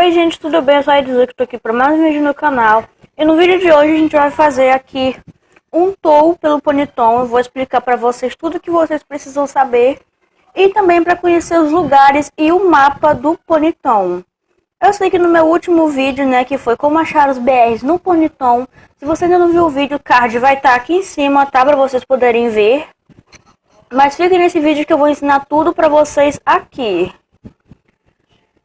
Oi gente, tudo bem? Eu sou a Edson, que estou aqui para mais um vídeo no canal. E no vídeo de hoje a gente vai fazer aqui um tour pelo Ponyton. Eu vou explicar para vocês tudo que vocês precisam saber. E também para conhecer os lugares e o mapa do Ponyton. Eu sei que no meu último vídeo, né, que foi como achar os BRs no Ponyton. Se você ainda não viu o vídeo, o card vai estar tá aqui em cima, tá? Para vocês poderem ver. Mas fiquem nesse vídeo que eu vou ensinar tudo para vocês aqui.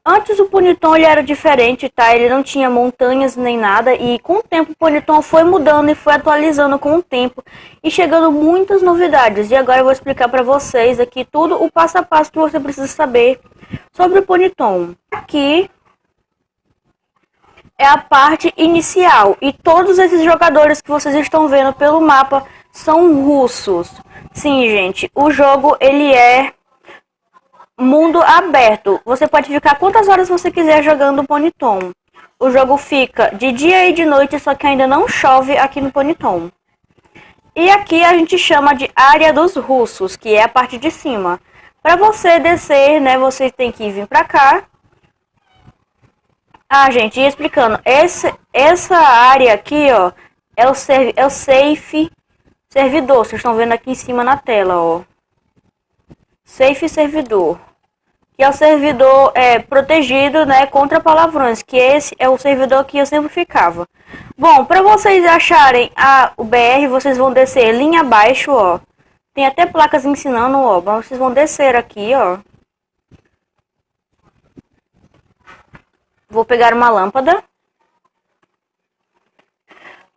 Antes o Ponyton ele era diferente, tá? Ele não tinha montanhas nem nada e com o tempo o Ponyton foi mudando e foi atualizando com o tempo e chegando muitas novidades. E agora eu vou explicar para vocês aqui tudo o passo a passo que você precisa saber sobre o Ponyton. Aqui é a parte inicial e todos esses jogadores que vocês estão vendo pelo mapa são russos. Sim, gente, o jogo ele é mundo aberto. Você pode ficar quantas horas você quiser jogando Ponyton. O jogo fica de dia e de noite, só que ainda não chove aqui no Ponyton. E aqui a gente chama de área dos russos, que é a parte de cima. Para você descer, né, você tem que vir para cá. Ah, gente, explicando, esse, essa área aqui, ó, é o, serv é o safe servidor. Vocês estão vendo aqui em cima na tela, ó. Safe servidor, que é o servidor é, protegido né, contra palavrões, que esse é o servidor que eu sempre ficava. Bom, para vocês acharem a, o BR, vocês vão descer linha abaixo, ó. Tem até placas ensinando, ó. Vocês vão descer aqui, ó. Vou pegar uma lâmpada.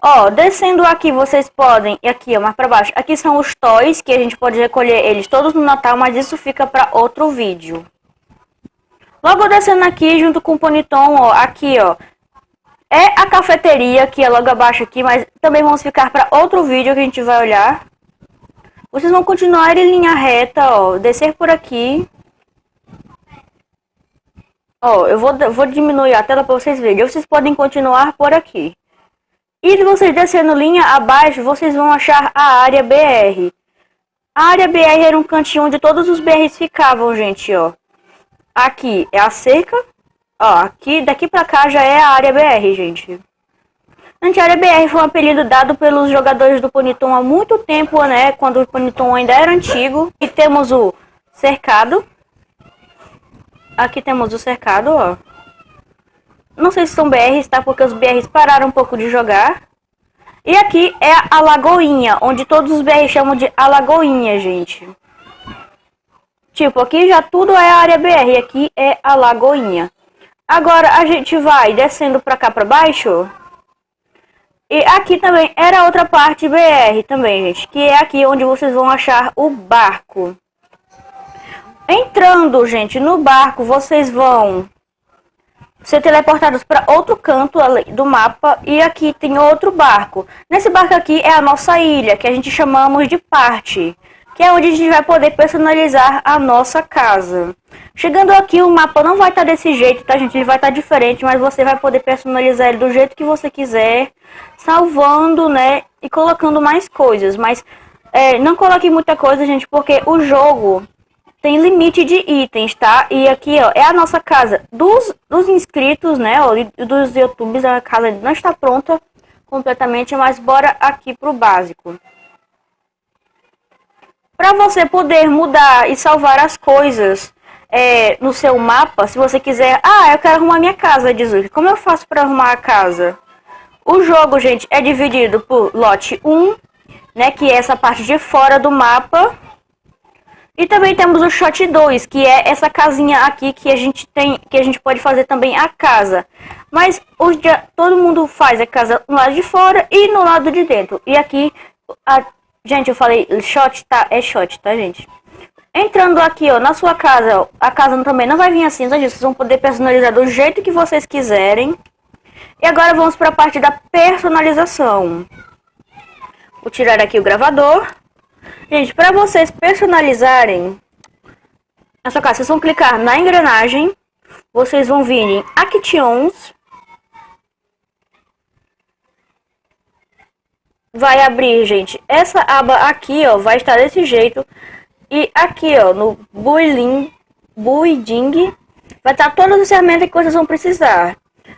Ó, descendo aqui, vocês podem, e aqui, ó, mais pra baixo, aqui são os toys, que a gente pode recolher eles todos no Natal, mas isso fica pra outro vídeo. Logo descendo aqui, junto com o Poniton, ó, aqui, ó, é a cafeteria, que é logo abaixo aqui, mas também vamos ficar pra outro vídeo que a gente vai olhar. Vocês vão continuar em linha reta, ó, descer por aqui. Ó, eu vou, vou diminuir a tela pra vocês verem, vocês podem continuar por aqui. E vocês descendo linha abaixo, vocês vão achar a área BR. A área BR era um cantinho onde todos os BRs ficavam, gente, ó. Aqui é a cerca. Ó, aqui, daqui pra cá já é a área BR, gente. A área BR foi um apelido dado pelos jogadores do Poniton há muito tempo, né? Quando o Poniton ainda era antigo. E temos o cercado. Aqui temos o cercado, ó. Não sei se são BRs, tá? Porque os BRs pararam um pouco de jogar. E aqui é a Lagoinha, onde todos os BRs chamam de Alagoinha, gente. Tipo, aqui já tudo é área BR, aqui é a Lagoinha. Agora a gente vai descendo pra cá pra baixo. E aqui também era outra parte BR também, gente. Que é aqui onde vocês vão achar o barco. Entrando, gente, no barco, vocês vão ser teleportados para outro canto do mapa e aqui tem outro barco. Nesse barco aqui é a nossa ilha, que a gente chamamos de parte, que é onde a gente vai poder personalizar a nossa casa. Chegando aqui o mapa não vai estar tá desse jeito, tá gente? Ele vai estar tá diferente, mas você vai poder personalizar ele do jeito que você quiser, salvando, né, e colocando mais coisas. Mas é, não coloque muita coisa, gente, porque o jogo tem limite de itens, tá? E aqui, ó, é a nossa casa dos, dos inscritos, né? Ó, dos youtubers, a casa não está pronta completamente, mas bora aqui pro básico. Para você poder mudar e salvar as coisas é, no seu mapa, se você quiser... Ah, eu quero arrumar minha casa, Jesus. Como eu faço para arrumar a casa? O jogo, gente, é dividido por lote 1, né? Que é essa parte de fora do mapa e também temos o shot 2, que é essa casinha aqui que a gente tem, que a gente pode fazer também a casa. Mas hoje todo mundo faz a casa no lado de fora e no lado de dentro. E aqui, a, gente, eu falei shot, tá? É shot, tá, gente? Entrando aqui, ó, na sua casa, a casa também não vai vir assim, tá, gente? Vocês vão poder personalizar do jeito que vocês quiserem. E agora vamos para a parte da personalização. Vou tirar aqui o gravador. Gente, para vocês personalizarem a sua casa, vocês vão clicar na engrenagem, vocês vão vir em Actions, vai abrir, gente, essa aba aqui, ó, vai estar desse jeito, e aqui, ó, no Building, Building Vai estar todas as ferramentas que vocês vão precisar.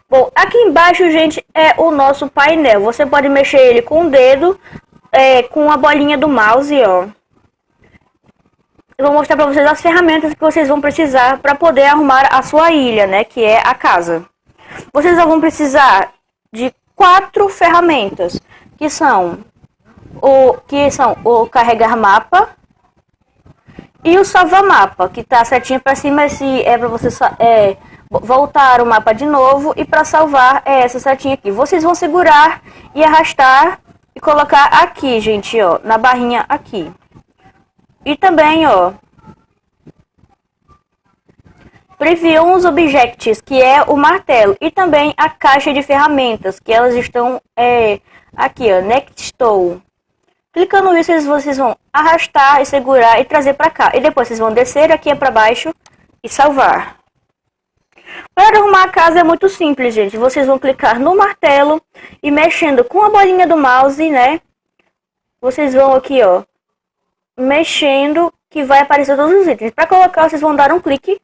Bom, aqui embaixo, gente, é o nosso painel. Você pode mexer ele com o dedo, é, com a bolinha do mouse, ó. Eu vou mostrar para vocês as ferramentas que vocês vão precisar para poder arrumar a sua ilha, né, que é a casa. Vocês vão precisar de quatro ferramentas, que são o que são o carregar mapa e o salvar mapa, que tá certinho para cima se é para você é, voltar o mapa de novo e para salvar é essa setinha aqui. Vocês vão segurar e arrastar e colocar aqui, gente, ó, na barrinha aqui. E também, ó, Preview os Objects, que é o martelo, e também a caixa de ferramentas, que elas estão é, aqui, ó, Next Tool. Clicando nisso, vocês vão arrastar e segurar e trazer para cá. E depois vocês vão descer aqui para baixo e salvar. Para arrumar a casa é muito simples, gente. Vocês vão clicar no martelo e mexendo com a bolinha do mouse, né? Vocês vão aqui, ó, mexendo que vai aparecer todos os itens. Para colocar, vocês vão dar um clique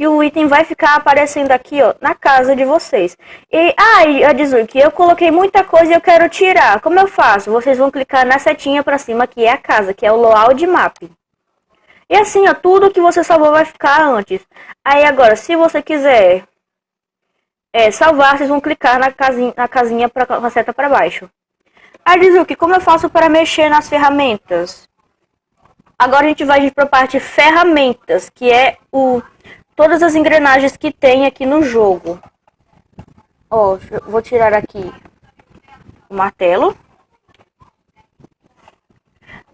que o item vai ficar aparecendo aqui, ó, na casa de vocês. E aí, ah, diz que eu coloquei muita coisa e eu quero tirar. Como eu faço? Vocês vão clicar na setinha para cima, que é a casa, que é o loadout map. E assim, ó, tudo que você salvou vai ficar antes. Aí agora, se você quiser é, salvar, vocês vão clicar na casinha, na casinha pra, com a seta para baixo. Aí diz que como eu faço para mexer nas ferramentas? Agora a gente vai para a parte ferramentas, que é o todas as engrenagens que tem aqui no jogo. Ó, vou tirar aqui o martelo.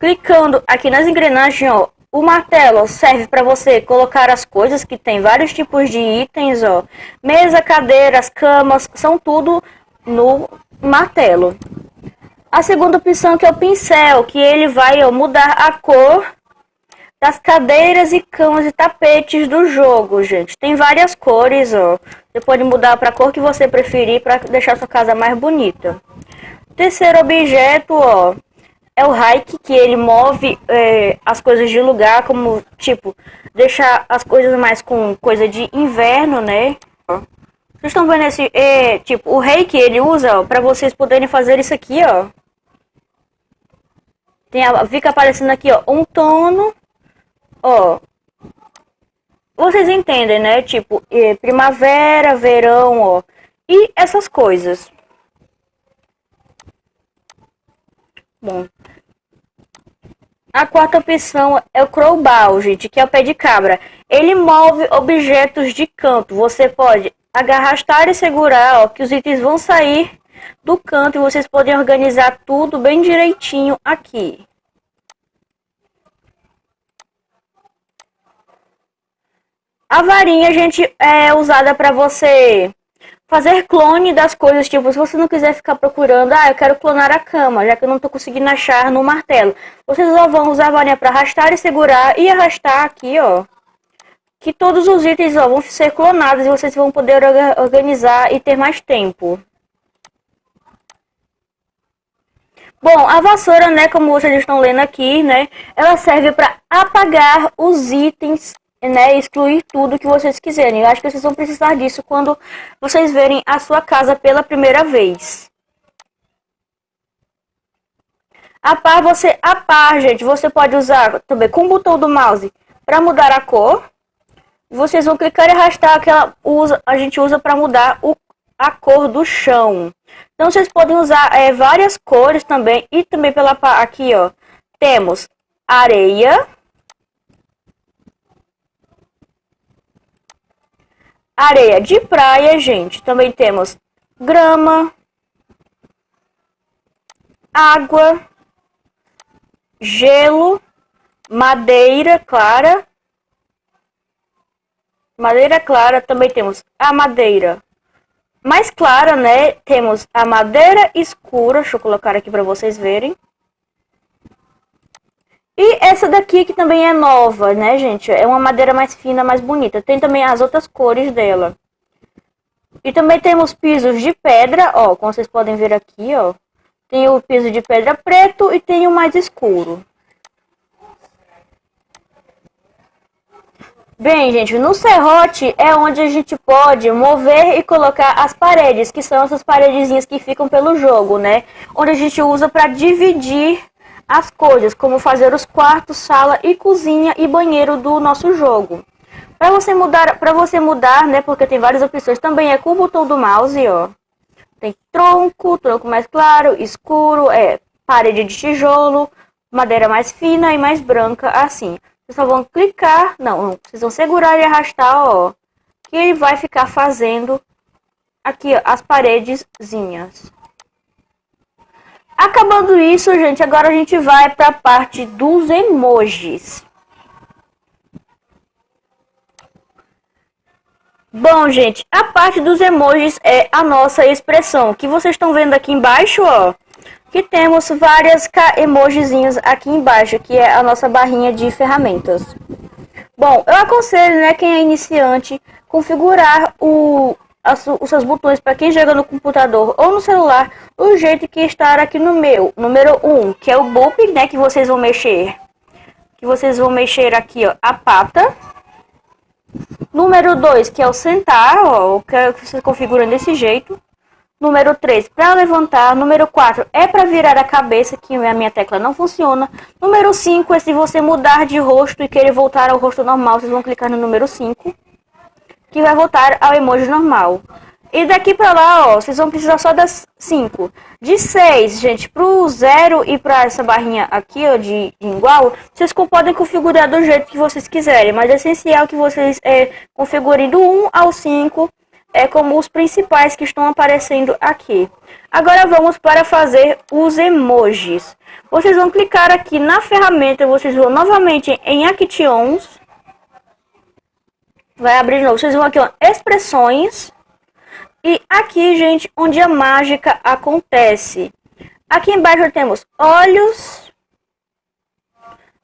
Clicando aqui nas engrenagens, ó, o martelo serve para você colocar as coisas que tem vários tipos de itens, ó. Mesa, cadeiras, camas, são tudo no martelo. A segunda opção que é o pincel, que ele vai ó, mudar a cor das cadeiras e camas e tapetes do jogo, gente. Tem várias cores, ó. Você pode mudar para a cor que você preferir para deixar sua casa mais bonita. Terceiro objeto, ó, é o hike, que ele move é, as coisas de lugar, como, tipo, deixar as coisas mais com coisa de inverno, né? Vocês estão vendo esse, é, tipo, o reiki ele usa, para vocês poderem fazer isso aqui, ó. Tem a, fica aparecendo aqui, ó, um tono, ó. Vocês entendem, né? Tipo, primavera, verão, ó. E essas coisas. Bom. A quarta opção é o crowbar, gente, que é o pé de cabra. Ele move objetos de canto. Você pode agarrastar e segurar, ó, que os itens vão sair do canto e vocês podem organizar tudo bem direitinho aqui. A varinha, gente, é usada para você fazer clone das coisas, tipo, se você não quiser ficar procurando, ah, eu quero clonar a cama, já que eu não tô conseguindo achar no martelo. Vocês só vão usar a varinha para arrastar e segurar e arrastar aqui, ó. Que todos os itens ó, vão ser clonados e vocês vão poder organizar e ter mais tempo. Bom, a vassoura, né, como vocês estão lendo aqui, né, ela serve para apagar os itens né, excluir tudo que vocês quiserem. Eu acho que vocês vão precisar disso quando vocês verem a sua casa pela primeira vez. A par, você, a par, gente, você pode usar também com o botão do mouse para mudar a cor. Vocês vão clicar e arrastar que ela usa, a gente usa para mudar o, a cor do chão. Então vocês podem usar é, várias cores também e também pela aqui, ó, temos areia, areia de praia, gente. Também temos grama, água, gelo, madeira clara. Madeira clara, também temos a madeira mais clara, né? Temos a madeira escura, deixa eu colocar aqui para vocês verem. E essa daqui que também é nova, né, gente? É uma madeira mais fina, mais bonita. Tem também as outras cores dela. E também temos pisos de pedra, ó, como vocês podem ver aqui, ó. Tem o piso de pedra preto e tem o mais escuro. Bem, gente, no serrote é onde a gente pode mover e colocar as paredes, que são essas paredezinhas que ficam pelo jogo, né? Onde a gente usa para dividir as coisas, como fazer os quartos, sala e cozinha e banheiro do nosso jogo. Para você mudar, para você mudar, né, porque tem várias opções, também é com o botão do mouse, ó. Tem tronco, tronco mais claro, escuro, é parede de tijolo, madeira mais fina e mais branca, assim. Vocês só vão clicar, não, vocês vão segurar e arrastar, ó, que ele vai ficar fazendo aqui, ó, as paredezinhas. Acabando isso, gente, agora a gente vai para a parte dos emojis. Bom, gente, a parte dos emojis é a nossa expressão, que vocês estão vendo aqui embaixo, ó que temos várias emojizinhos aqui embaixo, que é a nossa barrinha de ferramentas. Bom, eu aconselho, né, quem é iniciante, configurar o, os seus botões para quem joga no computador ou no celular, do jeito que está aqui no meu. Número 1, um, que é o boop, né, que vocês vão mexer. Que vocês vão mexer aqui, ó, a pata. Número 2, que é o sentar, ó, que vocês configuram desse jeito. Número 3, para levantar. Número 4, é para virar a cabeça, que a minha tecla não funciona. Número 5 é se você mudar de rosto e querer voltar ao rosto normal, vocês vão clicar no número 5, que vai voltar ao emoji normal. E daqui para lá, ó, vocês vão precisar só das 5. De 6, gente, pro 0 e para essa barrinha aqui, ó, de, de, igual, vocês podem configurar do jeito que vocês quiserem. Mas é essencial que vocês é, configurem do 1 ao 5 é como os principais que estão aparecendo aqui. Agora vamos para fazer os emojis. Vocês vão clicar aqui na ferramenta, vocês vão novamente em Actions. Vai abrir de novo, vocês vão aqui, ó, expressões. E aqui, gente, onde a mágica acontece. Aqui embaixo temos olhos,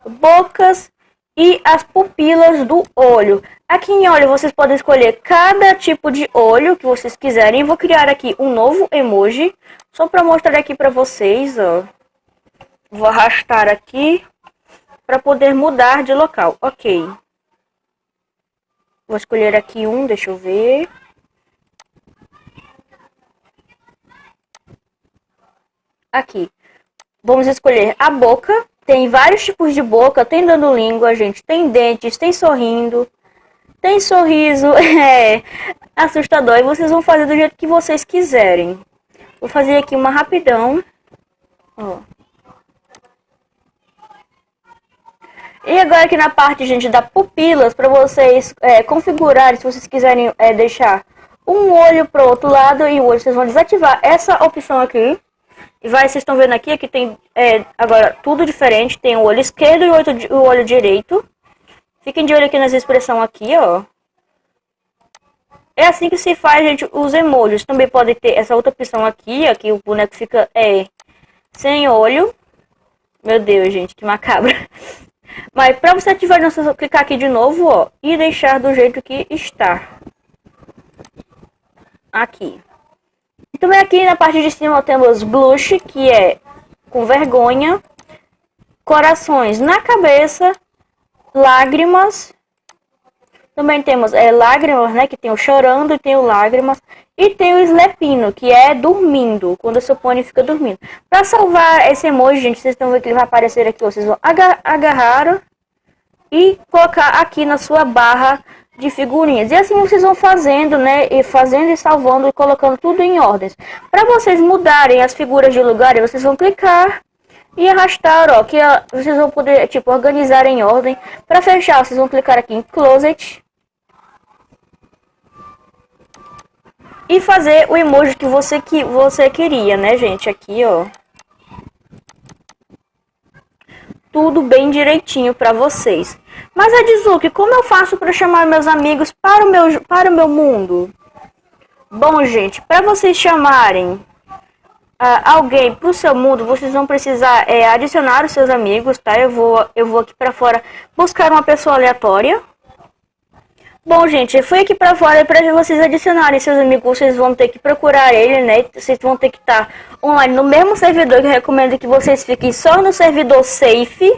bocas e as pupilas do olho. Aqui em olho vocês podem escolher cada tipo de olho que vocês quiserem. Vou criar aqui um novo emoji, só para mostrar aqui para vocês, ó. Vou arrastar aqui para poder mudar de local. Ok. Vou escolher aqui um, deixa eu ver. Aqui. Vamos escolher a boca. Tem vários tipos de boca, tem dando língua, gente, tem dentes, tem sorrindo, tem sorriso, é assustador. E vocês vão fazer do jeito que vocês quiserem. Vou fazer aqui uma rapidão. Ó. E agora aqui na parte, gente, da pupilas, para vocês é, configurarem, se vocês quiserem é, deixar um olho pro outro lado e o olho, vocês vão desativar essa opção aqui. E vai, vocês estão vendo aqui, que tem é, agora tudo diferente. Tem o olho esquerdo e o olho, o olho direito. Fiquem de olho aqui nessa expressão aqui, ó. É assim que se faz, gente, os emojis. Também pode ter essa outra opção aqui, aqui o boneco fica é, sem olho. Meu Deus, gente, que macabra. Mas para você ativar, você clicar aqui de novo, ó, e deixar do jeito que está. Aqui. Também aqui na parte de cima temos blush, que é com vergonha, corações na cabeça, lágrimas. Também temos é, lágrimas, né, que tem o chorando e tem o lágrimas. E tem o slepino, que é dormindo, quando seu pônei fica dormindo. Para salvar esse emoji, gente, vocês estão vendo que ele vai aparecer aqui. Vocês vão agarrar e colocar aqui na sua barra de figurinhas. E assim vocês vão fazendo, né? E fazendo e salvando e colocando tudo em ordens. Para vocês mudarem as figuras de lugar, vocês vão clicar e arrastar, ó, que vocês vão poder, tipo, organizar em ordem. Para fechar, vocês vão clicar aqui em Closet. E fazer o emoji que você, que você queria, né, gente? Aqui, ó. Tudo bem direitinho para vocês. Mas, Adzuki, como eu faço para chamar meus amigos para o meu, para o meu mundo? Bom, gente, para vocês chamarem uh, alguém para o seu mundo, vocês vão precisar é, adicionar os seus amigos, tá? Eu vou, eu vou aqui para fora buscar uma pessoa aleatória. Bom, gente, eu fui aqui para fora para vocês adicionarem seus amigos, vocês vão ter que procurar ele, né? Vocês vão ter que estar online no mesmo servidor que eu recomendo que vocês fiquem só no servidor safe.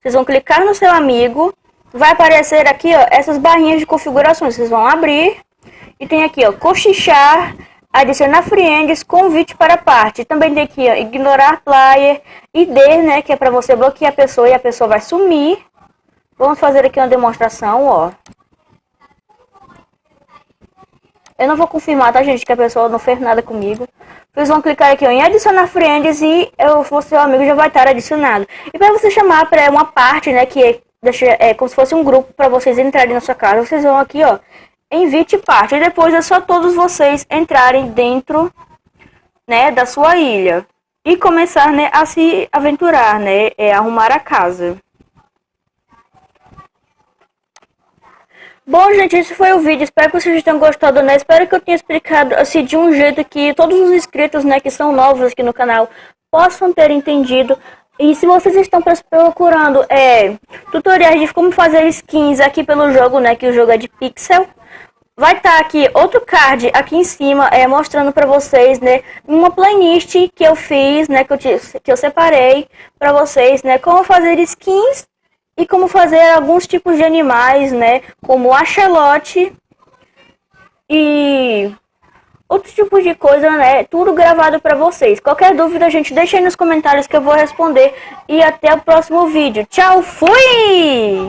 Vocês vão clicar no seu amigo vai aparecer aqui, ó, essas barrinhas de configurações. Vocês vão abrir e tem aqui, ó, cochichar, adicionar friends, convite para parte. Também tem aqui, ó, ignorar player, ID, né, que é para você bloquear a pessoa e a pessoa vai sumir. Vamos fazer aqui uma demonstração, ó. Eu não vou confirmar, tá, gente, que a pessoa não fez nada comigo. Vocês vão clicar aqui ó, em adicionar friends e eu, o seu amigo já vai estar adicionado. E para você chamar para uma parte, né, que é, deixa, é como se fosse um grupo para vocês entrarem na sua casa, vocês vão aqui, ó, invite parte. E depois é só todos vocês entrarem dentro, né, da sua ilha. E começar, né, a se aventurar, né, é arrumar a casa. Bom, gente, esse foi o vídeo. Espero que vocês tenham gostado, né? Espero que eu tenha explicado, assim, de um jeito que todos os inscritos, né, que são novos aqui no canal, possam ter entendido. E se vocês estão procurando é, tutoriais de como fazer skins aqui pelo jogo, né, que o jogo é de pixel, vai estar tá aqui outro card aqui em cima, é, mostrando para vocês, né, uma playlist que eu fiz, né, que eu, que eu separei para vocês, né, como fazer skins e como fazer alguns tipos de animais, né, como axolote e outros tipos de coisa, né, tudo gravado para vocês. Qualquer dúvida, gente, deixa aí nos comentários que eu vou responder e até o próximo vídeo. Tchau, fui!